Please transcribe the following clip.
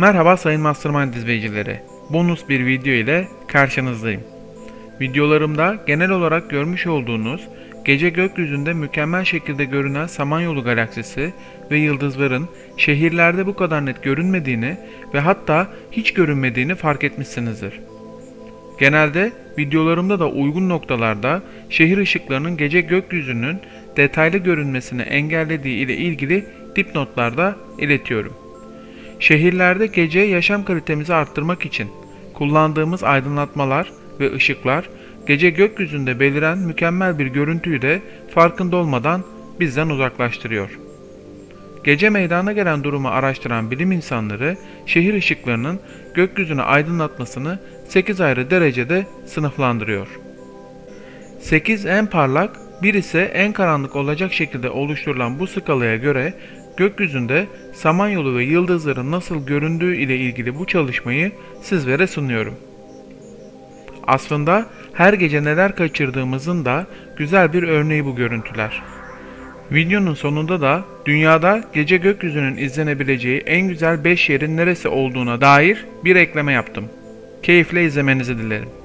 Merhaba sayın Mastermind izleyicileri. Bonus bir video ile karşınızdayım. Videolarımda genel olarak görmüş olduğunuz gece gökyüzünde mükemmel şekilde görünen Samanyolu galaksisi ve yıldızların şehirlerde bu kadar net görünmediğini ve hatta hiç görünmediğini fark etmişsinizdir. Genelde videolarımda da uygun noktalarda şehir ışıklarının gece gökyüzünün detaylı görünmesini engellediği ile ilgili dipnotlarda iletiyorum. Şehirlerde gece yaşam kalitemizi arttırmak için kullandığımız aydınlatmalar ve ışıklar gece gökyüzünde beliren mükemmel bir görüntüyü de farkında olmadan bizden uzaklaştırıyor. Gece meydana gelen durumu araştıran bilim insanları şehir ışıklarının gökyüzünü aydınlatmasını 8 ayrı derecede sınıflandırıyor. 8 en parlak, 1 ise en karanlık olacak şekilde oluşturulan bu skalaya göre gökyüzünde Samanyolu ve yıldızların nasıl göründüğü ile ilgili bu çalışmayı sizlere sunuyorum. Aslında her gece neler kaçırdığımızın da güzel bir örneği bu görüntüler. Videonun sonunda da dünyada gece gökyüzünün izlenebileceği en güzel 5 yerin neresi olduğuna dair bir ekleme yaptım. Keyifle izlemenizi dilerim.